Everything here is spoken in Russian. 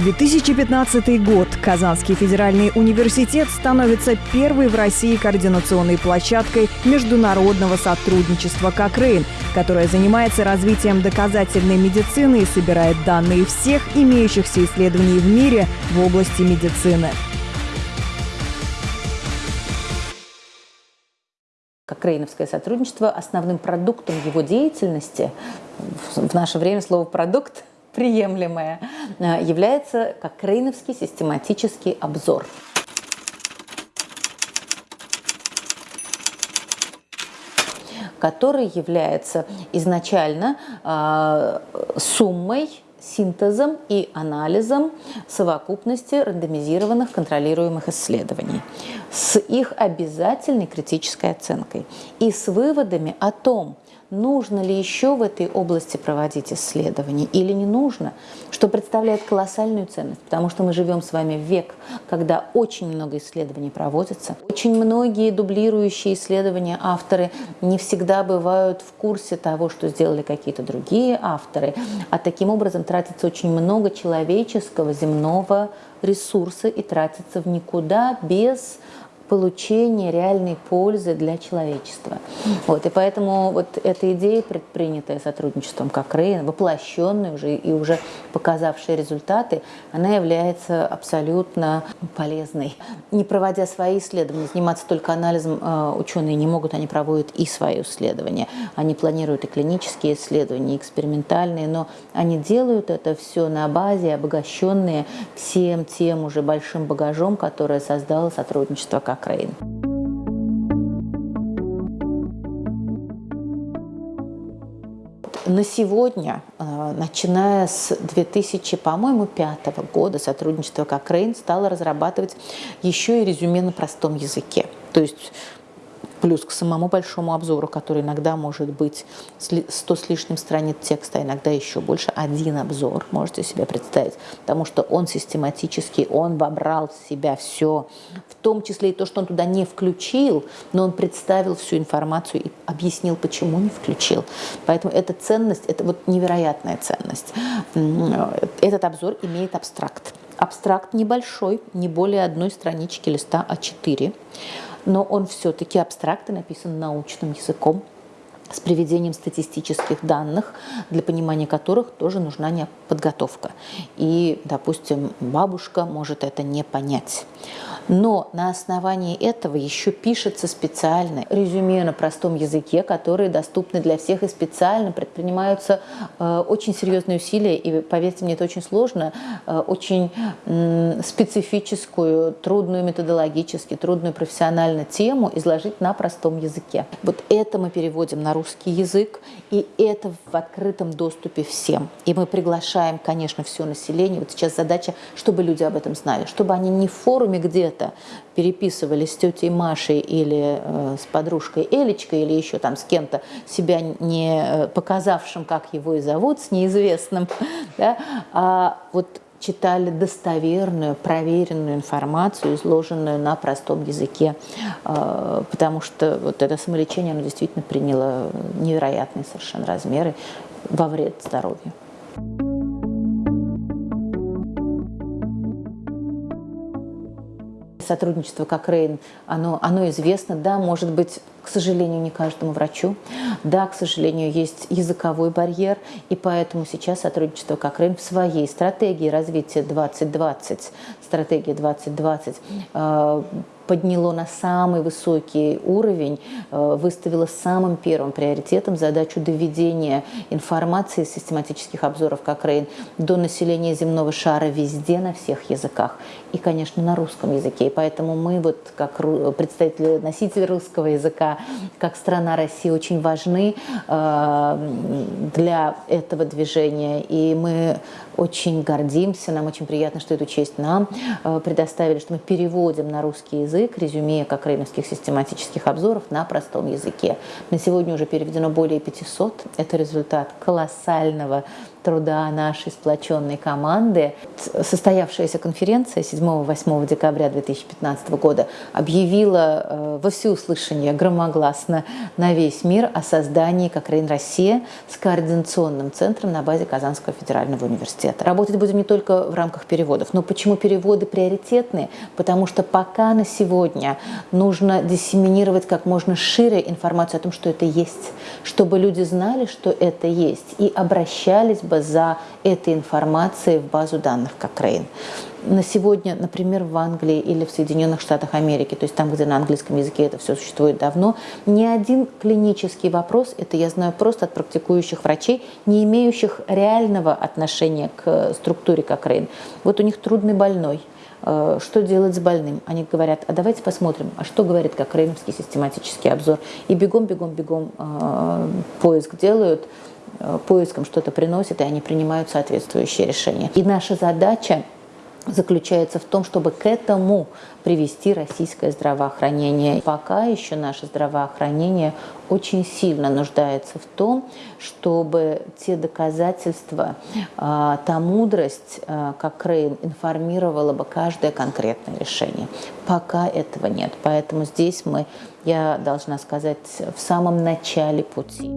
2015 год. Казанский федеральный университет становится первой в России координационной площадкой международного сотрудничества «Кокрейн», которая занимается развитием доказательной медицины и собирает данные всех имеющихся исследований в мире в области медицины. Кокрейновское сотрудничество, основным продуктом его деятельности, в наше время слово «продукт» приемлемое, э, является как Крейновский систематический обзор. который является изначально э, суммой синтезом и анализом совокупности рандомизированных контролируемых исследований с их обязательной критической оценкой и с выводами о том, нужно ли еще в этой области проводить исследования или не нужно, что представляет колоссальную ценность, потому что мы живем с вами в век, когда очень много исследований проводится. Очень многие дублирующие исследования авторы не всегда бывают в курсе того, что сделали какие-то другие авторы, а таким образом тратится очень много человеческого земного ресурса и тратится в никуда без получения реальной пользы для человечества. Вот, и поэтому вот эта идея, предпринятая сотрудничеством как Рейн, воплощенная уже и уже показавшая результаты, она является абсолютно полезной. Не проводя свои исследования, заниматься только анализом э, ученые не могут, они проводят и свои исследования. Они планируют и клинические исследования, и экспериментальные, но они делают это все на базе, обогащенные всем тем уже большим багажом, которое создало сотрудничество как Кокрейн. На сегодня, э, начиная с 2000, по-моему, пятого года, сотрудничество Кокрейн стало разрабатывать еще и резюме на простом языке. То есть плюс к самому большому обзору, который иногда может быть 100 с лишним страниц текста, а иногда еще больше, один обзор, можете себе представить, потому что он систематически, он вобрал в себя все, в том числе и то, что он туда не включил, но он представил всю информацию и объяснил, почему не включил. Поэтому эта ценность, это вот невероятная ценность. Этот обзор имеет абстракт. Абстракт небольшой, не более одной странички листа А4 но он все-таки абстрактно написан научным языком с приведением статистических данных, для понимания которых тоже нужна подготовка. И, допустим, бабушка может это не понять. Но на основании этого еще пишется специальное резюме на простом языке, которые доступны для всех и специально предпринимаются э, очень серьезные усилия. И, поверьте мне, это очень сложно, э, очень э, специфическую, трудную методологически, трудную профессионально тему изложить на простом языке. Вот это мы переводим на русский язык, и это в открытом доступе всем. И мы приглашаем, конечно, все население. Вот сейчас задача, чтобы люди об этом знали, чтобы они не в форуме где-то переписывались с тетей Машей или э, с подружкой Элечкой или еще там с кем-то, себя не э, показавшим, как его и зовут, с неизвестным, да, а вот читали достоверную, проверенную информацию, изложенную на простом языке, э, потому что вот это самолечение, оно действительно приняло невероятные совершенно размеры во вред здоровью. сотрудничество как Рейн, оно, оно известно, да, может быть, к сожалению, не каждому врачу. Да, к сожалению, есть языковой барьер, и поэтому сейчас сотрудничество как Рейн в своей стратегии развития 2020, стратегия 2020, подняло на самый высокий уровень, э, выставило самым первым приоритетом задачу доведения информации из систематических обзоров Кокрейн до населения земного шара везде, на всех языках. И, конечно, на русском языке. И поэтому мы, вот, как представители носителей русского языка, как страна России, очень важны э, для этого движения. И мы очень гордимся, нам очень приятно, что эту честь нам э, предоставили, что мы переводим на русский язык резюме как рейновских систематических обзоров на простом языке. На сегодня уже переведено более 500. Это результат колоссального труда нашей сплоченной команды. Состоявшаяся конференция 7-8 декабря 2015 года объявила э, во всеуслышание громогласно на весь мир о создании Кокрейн Россия с координационным центром на базе Казанского федерального университета. Работать будем не только в рамках переводов. Но почему переводы приоритетные? Потому что пока на сегодня нужно диссеминировать как можно шире информацию о том, что это есть, чтобы люди знали, что это есть, и обращались бы за этой информацией в базу данных Cochrane. На сегодня, например, в Англии или в Соединенных Штатах Америки, то есть там, где на английском языке это все существует давно, ни один клинический вопрос, это я знаю просто от практикующих врачей, не имеющих реального отношения к структуре Cochrane. Вот у них трудный больной, э, что делать с больным. Они говорят, а давайте посмотрим, а что говорит как Реймский систематический обзор. И бегом, бегом, бегом э, поиск делают, Э, поиском что-то приносит, и они принимают соответствующие решения. И наша задача заключается в том, чтобы к этому привести российское здравоохранение. Пока еще наше здравоохранение очень сильно нуждается в том, чтобы те доказательства, а, та мудрость, а, как Рейн информировала бы каждое конкретное решение. Пока этого нет. Поэтому здесь мы, я должна сказать, в самом начале пути.